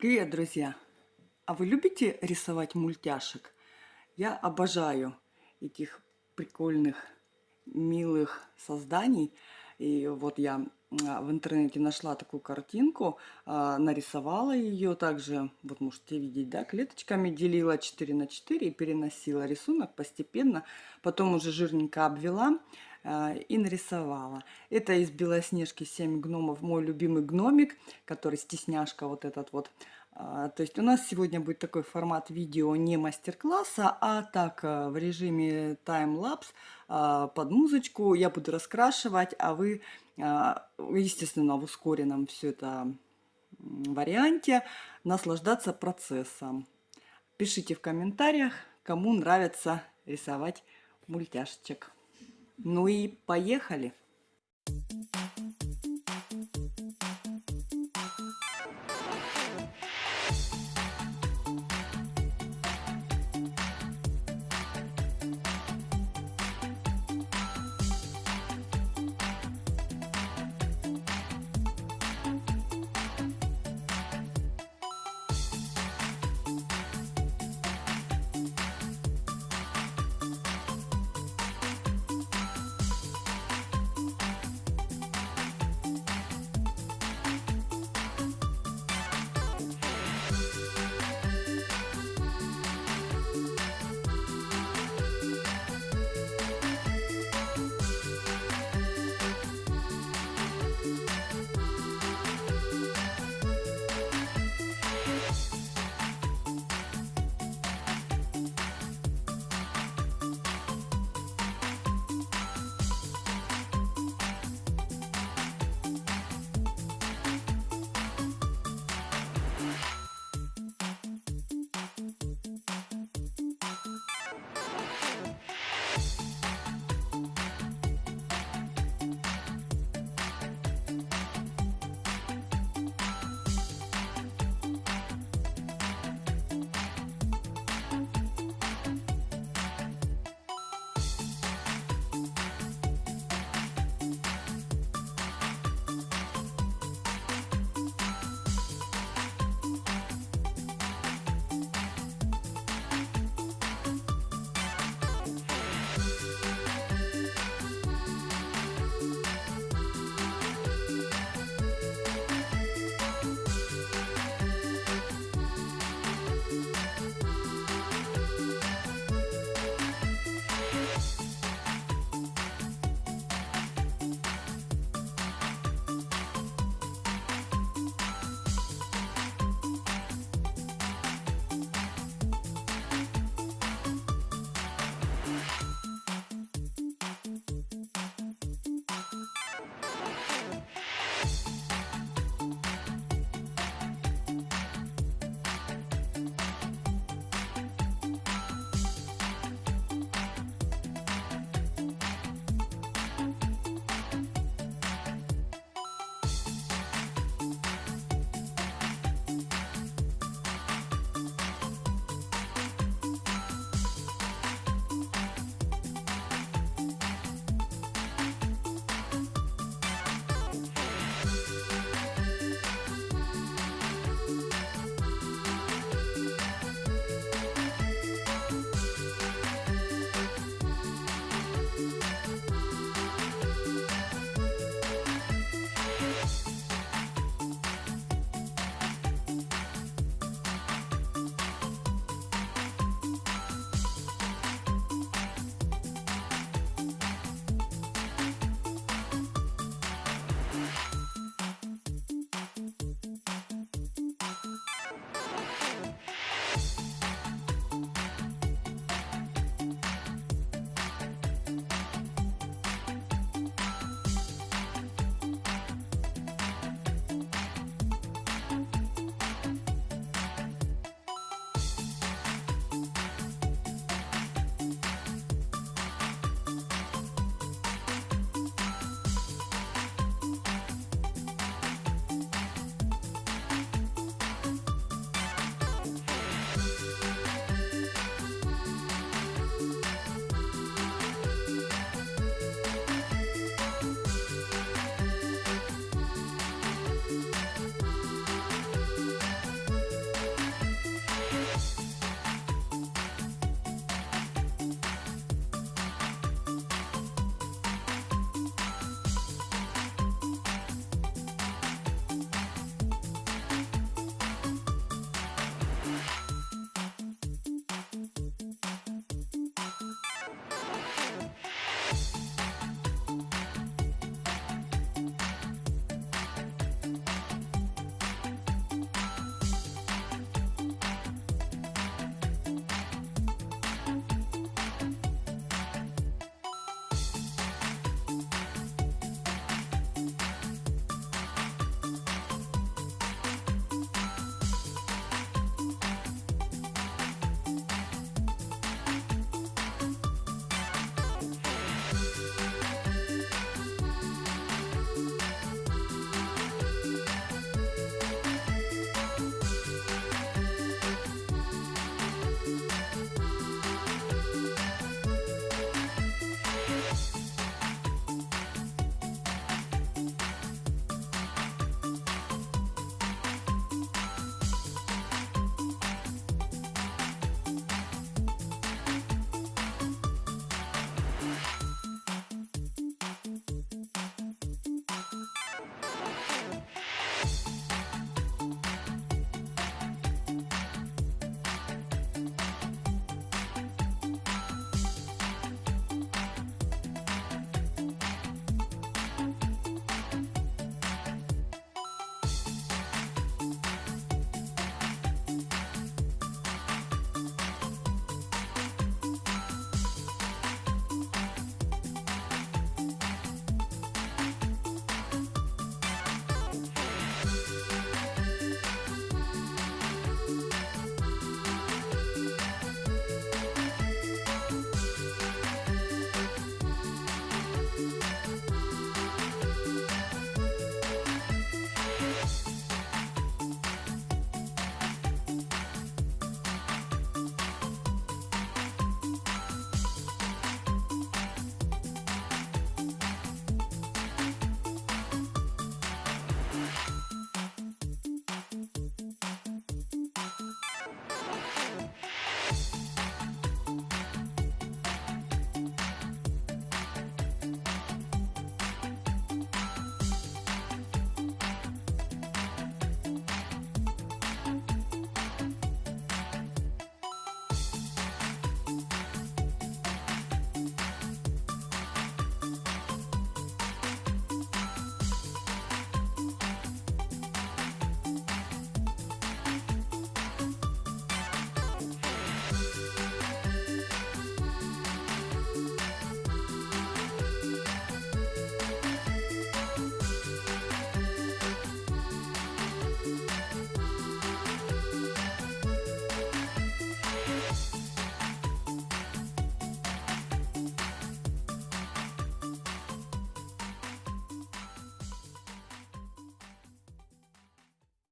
Привет, друзья! А вы любите рисовать мультяшек? Я обожаю этих прикольных, милых созданий. И вот я а, в интернете нашла такую картинку, а, нарисовала ее также, вот можете видеть, да, клеточками делила 4 на 4 и переносила рисунок постепенно, потом уже жирненько обвела и нарисовала. Это из Белоснежки 7 гномов, мой любимый гномик, который стесняшка вот этот вот. А, то есть у нас сегодня будет такой формат видео не мастер-класса, а так в режиме таймлапс под музычку. Я буду раскрашивать, а вы, естественно, в ускоренном все это варианте наслаждаться процессом. Пишите в комментариях, кому нравится рисовать мультяшечек. Ну и поехали!